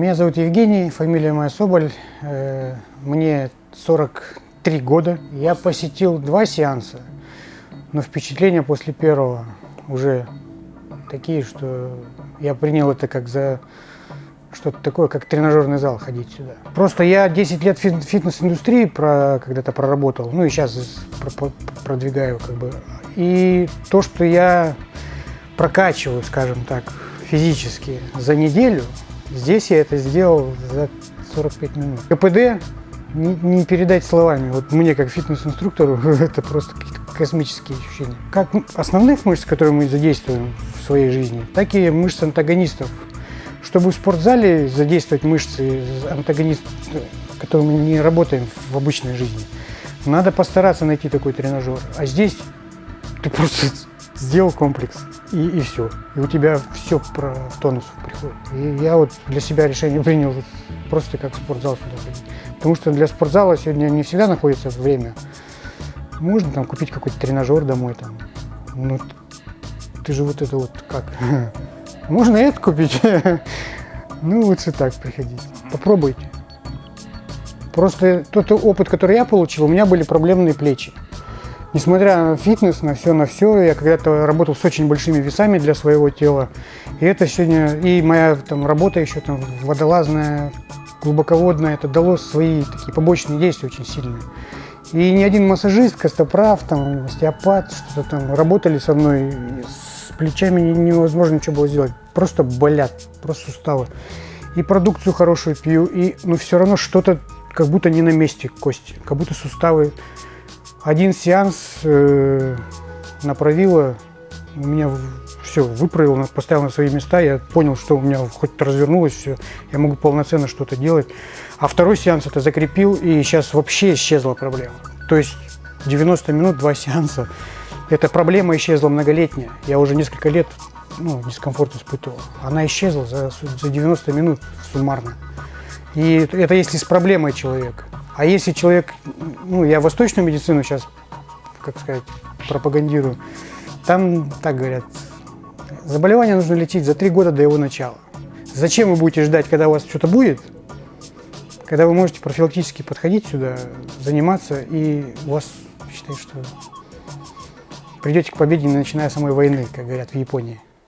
Меня зовут Евгений, фамилия моя Соболь. Э, Мне 43 года. Я посетил два сеанса, но впечатления после первого уже такие, что я принял это как за что-то такое, как тренажерный зал ходить сюда. Просто я 10 лет фитнес-индустрии про, когда-то проработал, ну и сейчас про- про- продвигаю как бы. И то, что я прокачиваю, скажем так, физически за неделю, здесь я это сделал за 45 минут. КПД не, не передать словами. Вот мне, как фитнес-инструктору, это просто какие-то космические ощущения. Как основных мышц, которые мы задействуем в своей жизни, так и мышц антагонистов. Чтобы в спортзале задействовать мышцы антагонист, которые мы не работаем в обычной жизни, надо постараться найти такой тренажер. А здесь ты просто сделал комплекс, и, и все. И у тебя все про тонус приходит. И я вот для себя решение принял просто как в спортзал сюда ходить. Потому что для спортзала сегодня не всегда находится время. Можно там купить какой-то тренажер домой там. Ну, ты же вот это вот как? Можно это купить? Ну, лучше так приходить. Попробуйте. Просто тот опыт, который я получил, у меня были проблемные плечи. Несмотря на фитнес, на все, на все, я когда-то работал с очень большими весами для своего тела. И это сегодня, и моя там работа еще там водолазная, глубоководная, это дало свои такие побочные действия очень сильные. И ни один массажист, костоправ, там, остеопат, что-то там работали со мной. С плечами невозможно ничего было сделать. Просто болят, просто суставы. И продукцию хорошую пью, и, но все равно что-то как будто не на месте кости, как будто суставы. Один сеанс э, направила, у меня все выправил, поставил на свои места, я понял, что у меня хоть развернулось все, я могу полноценно что-то делать. А второй сеанс это закрепил, и сейчас вообще исчезла проблема. То есть 90 минут, два сеанса, эта проблема исчезла многолетняя. Я уже несколько лет ну, дискомфорт испытывал. Она исчезла за, за 90 минут суммарно. И это если с проблемой человека. А если человек, ну, я восточную медицину сейчас, как сказать, пропагандирую, там, так говорят, заболевание нужно лечить за три года до его начала. Зачем вы будете ждать, когда у вас что-то будет, когда вы можете профилактически подходить сюда, заниматься, и у вас, считай, что придете к победе, начиная с самой войны, как говорят в Японии.